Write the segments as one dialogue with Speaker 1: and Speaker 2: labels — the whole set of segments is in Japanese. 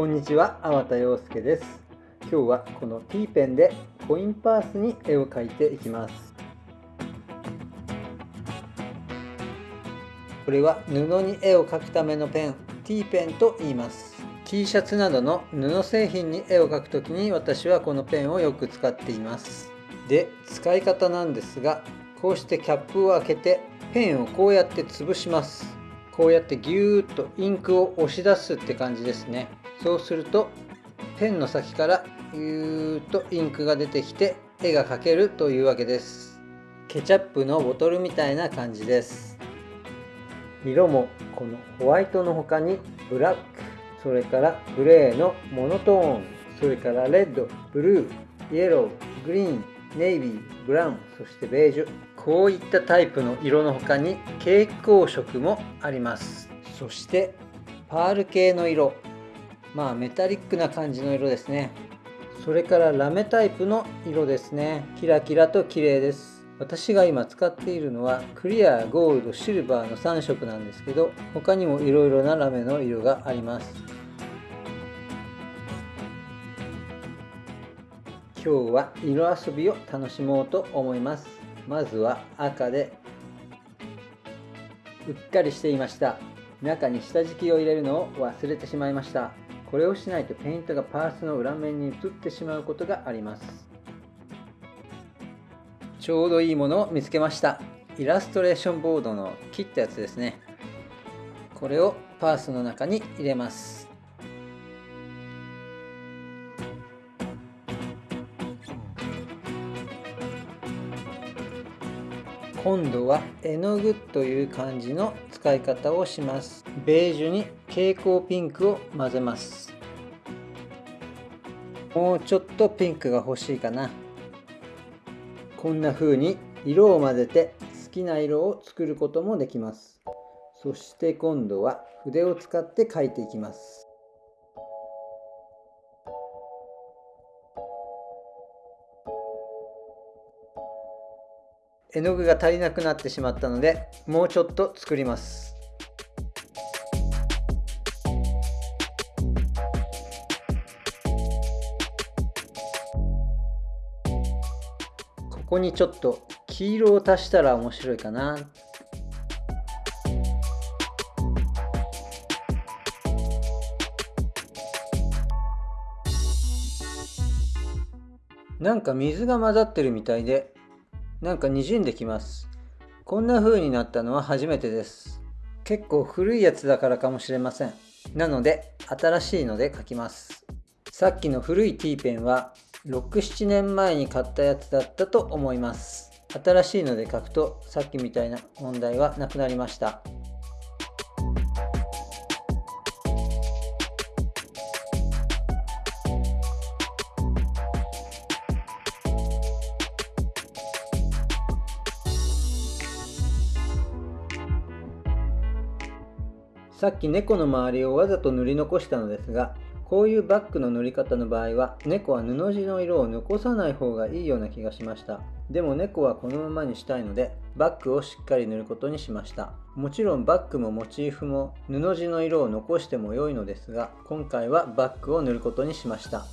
Speaker 1: こんにちは、粟田洋介です。今日はこの T ペンでコインパースに絵を描いていきます。これは布に絵を描くためのペン、T ペンと言います。T シャツなどの布製品に絵を描くときに私はこのペンをよく使っています。で、使い方なんですが、こうしてキャップを開けてペンをこうやって潰します。こうやってギューッとインクを押し出すって感じですね。そうするとペンの先からぎゅーっとインクが出てきて絵が描けるというわけです。ケチャップのボトルみたいな感じです。色もこのホワイトの他にブラック。それからグレーのモノトーン。それからレッドブルー。イエローグリーンネイビーブラウン。そしてベージュ。こういったタイプの色の他に蛍光色もあります。そしてパール系の色。まあメタリックな感じの色ですね。それからラメタイプの色ですね。キラキラと綺麗です。私が今使っているのはクリア、ゴールド、シルバーの3色なんですけど他にもいろいろなラメの色があります。今日は色遊びを楽しもうと思います。まずは赤でうっかりしていました。中に下敷きを入れるのを忘れてしまいました。これをしないとペイントがパースの裏面に移ってしまうことがあります。ちょうどいいものを見つけました。イラストレーションボードの切ったやつですね。これをパースの中に入れます。今度は絵の具という感じの使い方をします。ベージュに蛍光ピンクを混ぜます。もうちょっとピンクが欲しいかな。こんな風に色を混ぜて好きな色を作ることもできます。そして今度は筆を使って描いていきます。絵の具が足りなくなってしまったのでもうちょっと作ります。ここにちょっと黄色を足したら面白いかな。なんか水が混ざってるみたいでなんか滲んできます。こんな風になったのは初めてです。結構古いやつだからかもしれません。なので新しいので書きます。さっきの古い T ペンは67年前に買ったやつだったと思います。新しいので書くとさっきみたいな問題はなくなりました。さっき猫の周りをわざと塗り残したのですがこういうバッグの塗り方の場合は猫は布地の色を残さない方がいいような気がしました。でも猫はこのままにしたいのでバッグをしっかり塗ることにしました。もちろんバッグもモチーフも布地の色を残しても良いのですが今回はバッグを塗ることにしました。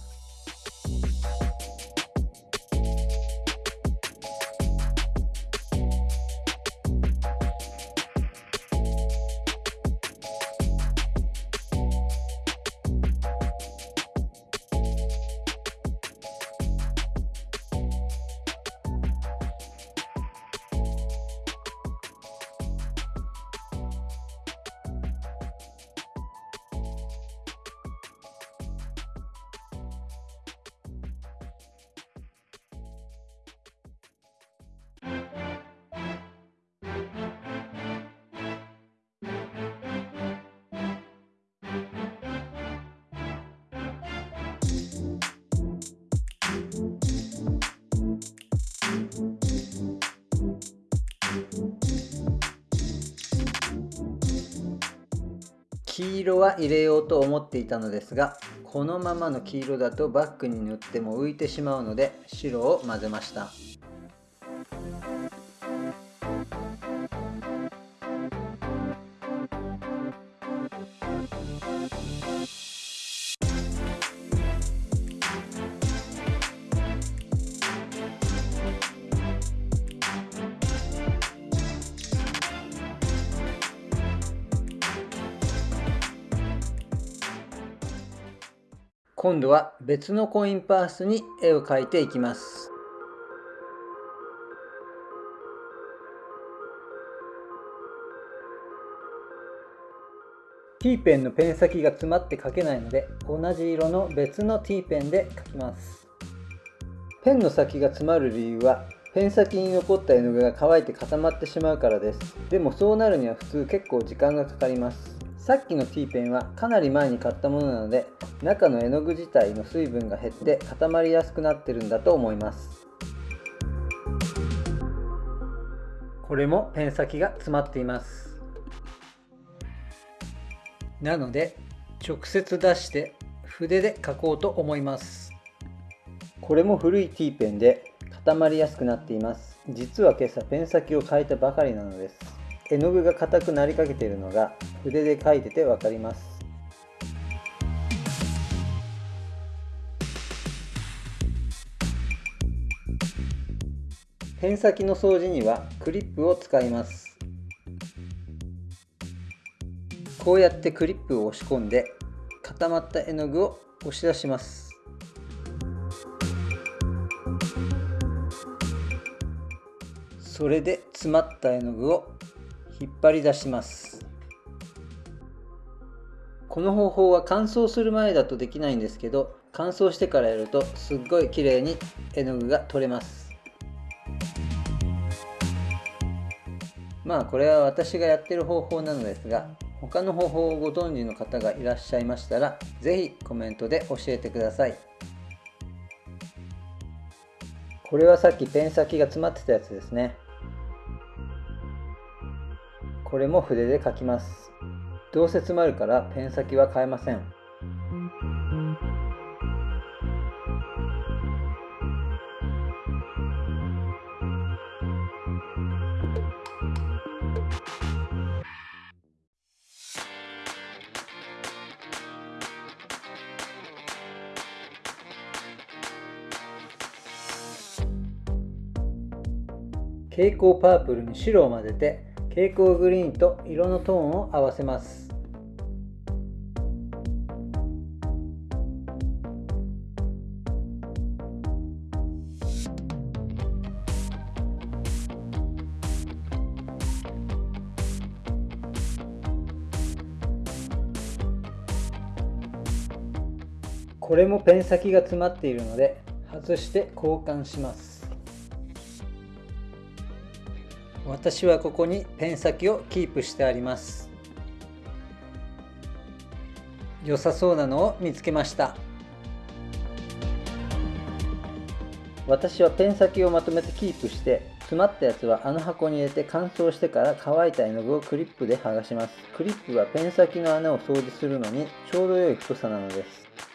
Speaker 1: 黄色は入れようと思っていたのですがこのままの黄色だとバッグに塗っても浮いてしまうので白を混ぜました。今度は別のコインパースに絵を描いていきます。ティーペンのペン先が詰まって描けないので同じ色の別のティーペンで描きます。ペンの先が詰まる理由はペン先に残った絵の具が乾いて固まってしまうからです。でもそうなるには普通結構時間がかかります。さっきのティーペンはかなり前に買ったものなので中の絵の具自体の水分が減って固まりやすくなってるんだと思います。これもペン先が詰まっています。なので直接出して筆で描こうと思います。これも古いティーペンで固まりやすくなっています。実は今朝ペン先を変えたばかりなのです。絵の具が硬くなりかけているのが筆で描いてて分かります。ペン先の掃除にはクリップを使います。こうやってクリップを押し込んで固まった絵の具を押し出します。それで詰まった絵の具を引っ張り出します。この方法は乾燥する前だとできないんですけど乾燥してからやるとすっごい綺麗に絵の具が取れます。まあこれは私がやってる方法なのですが他の方法をご存知の方がいらっしゃいましたら是非コメントで教えてください。これはさっきペン先が詰まってたやつですね。これも筆で書きます。どうせ詰まるからペン先は変えません。蛍光パープルに白を混ぜて蛍光グリーンと色のトーンを合わせます。これもペン先が詰まっているので外して交換します。私はここにペン先をキープしてあります。良さそうなのを見つけました。私はペン先をまとめてキープして詰まったやつはあの箱に入れて乾燥してから乾いた絵の具をクリップで剥がします。クリップはペン先の穴を掃除するのにちょうど良い太さなのです。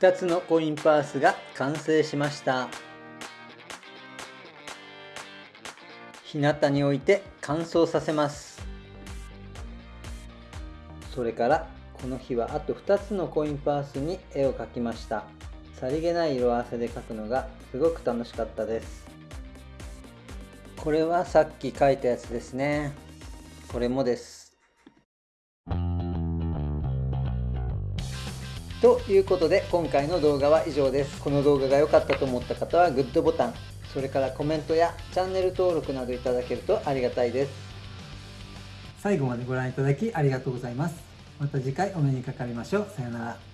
Speaker 1: 2つのコインパースが完成しました。日向に置いて乾燥させます。それからこの日はあと2つのコインパースに絵を描きました。さりげない色合わせで描くのがすごく楽しかったです。これはさっき描いたやつですね。これもです。ということで今回の動画は以上です。この動画が良かったと思った方はグッドボタン、それからコメントやチャンネル登録などいただけるとありがたいです。最後までご覧いただきありがとうございます。また次回お目にかかりましょう。さようなら。